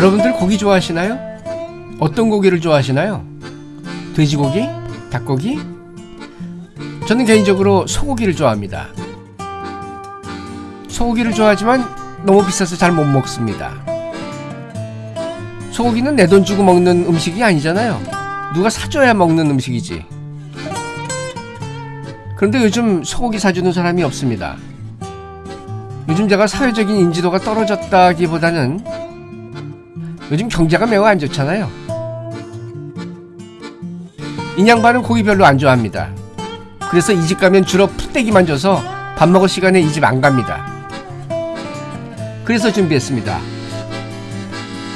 여러분들 고기 좋아하시나요? 어떤 고기를 좋아하시나요? 돼지고기? 닭고기? 저는 개인적으로 소고기를 좋아합니다. 소고기를 좋아하지만 너무 비싸서 잘 못 먹습니다. 소고기는 내 돈 주고 먹는 음식이 아니잖아요. 누가 사줘야 먹는 음식이지. 그런데 요즘 소고기 사주는 사람이 없습니다. 요즘 제가 사회적인 인지도가 떨어졌다기보다는 요즘 경제가 매우 안 좋잖아요. 인양반은 고기 별로 안 좋아합니다. 그래서 이 집 가면 주로 푸떼기만 줘서 밥 먹을 시간에 이 집 안 갑니다. 그래서 준비했습니다.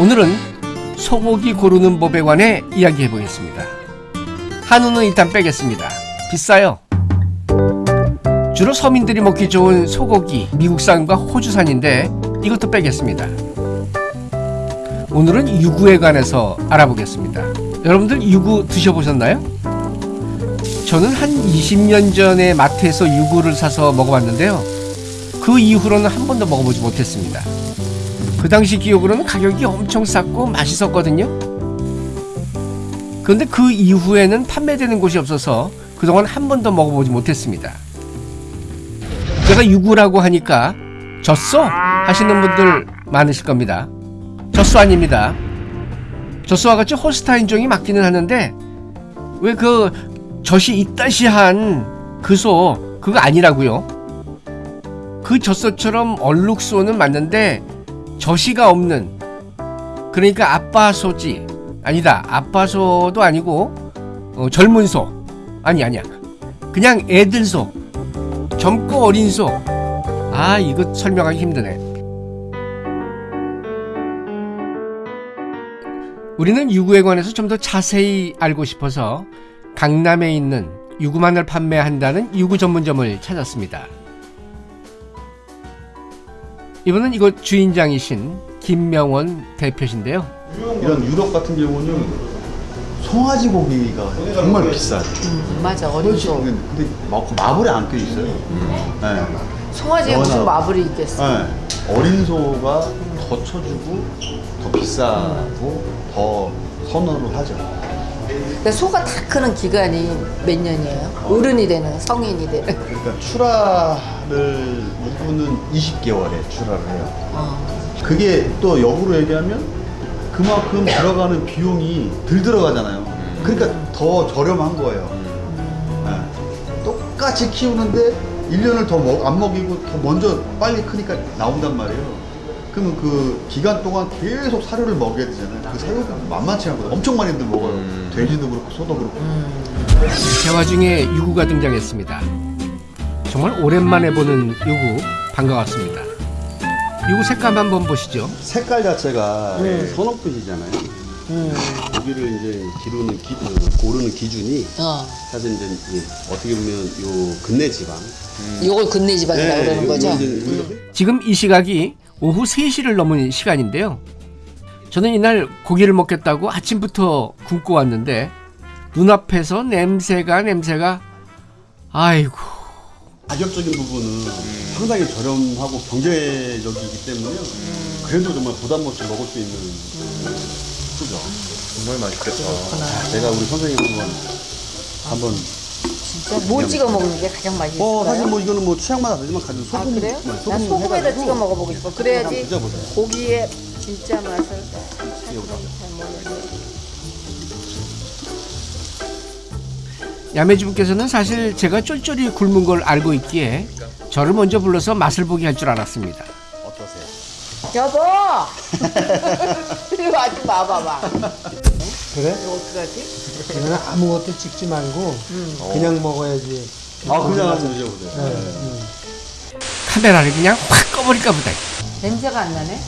오늘은 소고기 고르는 법에 관해 이야기해 보겠습니다. 한우는 일단 빼겠습니다. 비싸요. 주로 서민들이 먹기 좋은 소고기 미국산과 호주산인데 이것도 빼겠습니다. 오늘은 유구에 관해서 알아보겠습니다. 여러분들 유구 드셔보셨나요? 저는 한 20년 전에 마트에서 유구를 사서 먹어봤는데요. 그 이후로는 한 번도 먹어보지 못했습니다. 그 당시 기억으로는 가격이 엄청 쌌고 맛있었거든요. 그런데 그 이후에는 판매되는 곳이 없어서 그동안 한 번도 먹어보지 못했습니다. 제가 유구라고 하니까 젖소 하시는 분들 많으실 겁니다. 아닙니다. 젖소와 같이 홀스타인종이 맞기는 하는데 왜 그 젖이 있다시한 그소 그거 아니라고요. 그 젖소처럼 얼룩소는 맞는데 젖이가 없는 그러니까 아빠소지 아니다 아빠소도 아니고 어, 젊은 소 아니 아니야 그냥 애들 소 젊고 어린 소. 아, 이거 설명하기 힘드네. 우리는 유구에 관해서 좀 더 자세히 알고 싶어서 강남에 있는 유구만을 판매한다는 유구 전문점을 찾았습니다. 이분은 이곳 주인장이신 김명원 대표신데요. 이런 유럽 같은 경우는 송아지 고기가 정말 비싸요. 음, 맞아. 소 근데 마- 마블에 안 껴 있어요. 네. 송아지에 무슨 마블이 있겠어 네. 어린 소가 더 쳐주고 더 비싸고 더 선호를 하죠. 그러니까 소가 다 크는 기간이 몇 년이에요? 어른이 되는 성인이 되는 그러니까 출하를 일부는 20개월에 출하를 해요. 어. 그게 또 역으로 얘기하면 그만큼 들어가는 비용이 덜 들어가잖아요. 그러니까 더 저렴한 거예요. 네. 똑같이 키우는데 1년을 더 안 먹이고 더 먼저 빨리 크니까 나온단 말이에요. 그러면 그 기간 동안 계속 사료를 먹여야 되잖아요. 그 사료가 만만치 않거든요. 엄청 많이들 먹어요. 돼지도 그렇고 소도 그렇고. 대화 중에 유구가 등장했습니다. 정말 오랜만에 보는 유구 반가웠습니다. 유구 색감 한번 보시죠. 색깔 자체가 네. 선홍빛이잖아요. 음. 고기를 이제 기르는 기, 어, 고르는 기준이 어. 사실 이제 어떻게 보면 요 근내 지방. 이걸 근내 지방이라고 그러는 요- 거죠? 지금 이 시각이 오후 3시를 넘은 시간인데요. 저는 이날 고기를 먹겠다고 아침부터 굶고 왔는데 눈앞에서 냄새가 냄새가 아이고 가격적인 부분은 상당히 저렴하고 경제적이기 때문에요. 그래도 정말 부담 없이 먹을 수 있는 그죠. 정말 맛있겠다. 제가 우리 선생님 한번 한번 진짜 뭘 찍어 먹는 게 가장 맛있어요? 뭐 사실 뭐 이거는 뭐 취향마다 다르지만 가지고 아 소금 그래요? 네, 난 소금에다 찍어 먹어보고 싶어 그래야지. 고기의 진짜 맛을 야매주분께서는 사실 제가 쫄쫄이 굶은 걸 알고 있기에 저를 먼저 불러서 맛을 보게 할 줄 알았습니다. 어떠세요? 여보! 이리 와좀 와봐봐 그래? 이거 어떡하지? 이거는 아무것도 찍지 말고 그냥 먹어야지. 아 그냥 한번 드셔보세요. 네. 카메라를 그냥 확 꺼버릴까 보다. 냄새가 안 나네?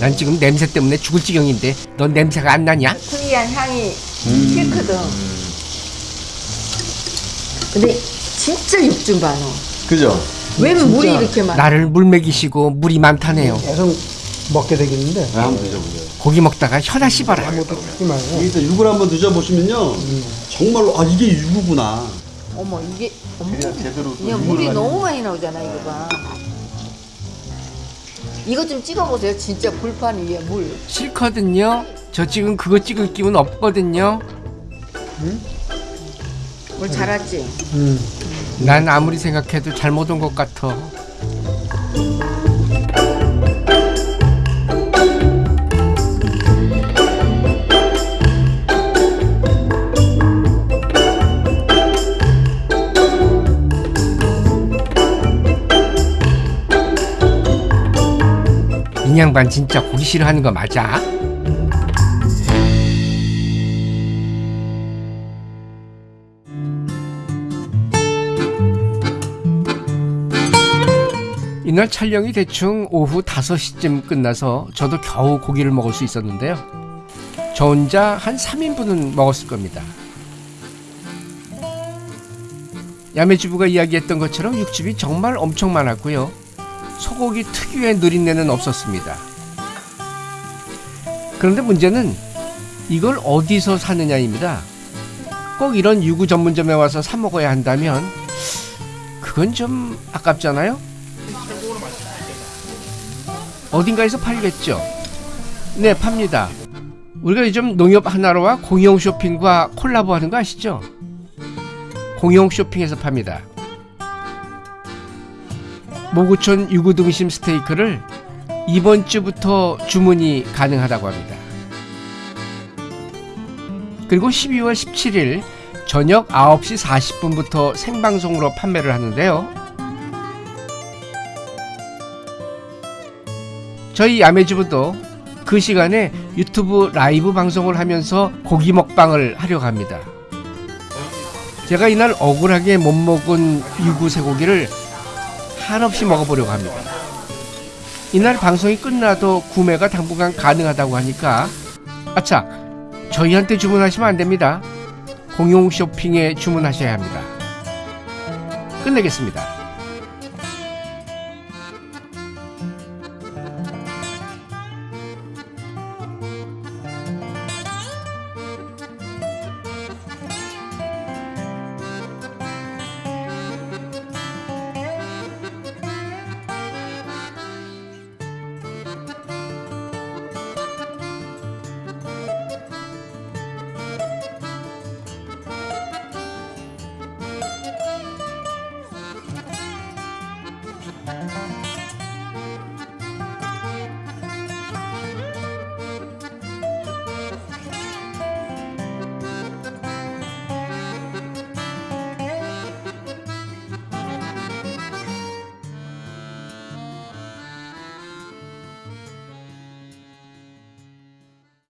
난 지금 냄새 때문에 죽을 지경인데 넌 냄새가 안 나냐? 특이한 향이 싫거든 근데 진짜 육좀 봐, 너. 그죠? 왜 물이 진짜. 이렇게 많아? 나를 물 먹이시고 물이 많다네요. 계속 먹게 되겠는데 네, 한번 드셔보세요. 고기 먹다가 혀나 씹어라. 아무것도 찍지 말고 일단 육을 한번 드셔보시면요 정말로 아 이게 육구나 어머, 이게, 어머. 그냥 제대로 또 그냥 물이. 너무 많이 나오잖아, 이거 봐. 이거 좀 찍어보세요. 진짜 불판 위에 물. 싫거든요. 저 지금 그거 찍을 기분 없거든요. 물 자랐지? 음. 난 아무리 생각해도 잘못 온 것 같아. 이 양반 진짜 고기 싫어하는 거 맞아? 이날 촬영이 대충 오후 5시쯤 끝나서 저도 겨우 고기를 먹을 수 있었는데요. 저 혼자 한 3인분은 먹었을 겁니다. 야매주부가 이야기했던 것처럼 육즙이 정말 엄청 많았고요. 소고기 특유의 누린내는 없었습니다. 그런데 문제는 이걸 어디서 사느냐입니다. 꼭 이런 유구 전문점에 와서 사 먹어야 한다면 그건 좀 아깝잖아요? 어딘가에서 팔겠죠? 네, 팝니다. 우리가 요즘 농협 하나로와 공영 쇼핑과 콜라보하는 거 아시죠? 공영 쇼핑에서 팝니다. 모구촌 유구등심 스테이크를 이번 주부터 주문이 가능하다고 합니다. 그리고 12월 17일 저녁 9시 40분부터 생방송으로 판매를 하는데요. 저희 야매주부도 그 시간에 유튜브 라이브 방송을 하면서 고기 먹방을 하려고 합니다. 제가 이날 억울하게 못 먹은 유구 쇠고기를 한없이 먹어보려고 합니다. 이날 방송이 끝나도 구매가 당분간 가능하다고 하니까 아차 저희한테 주문하시면 안 됩니다. 공용 쇼핑에 주문하셔야 합니다. 끝내겠습니다.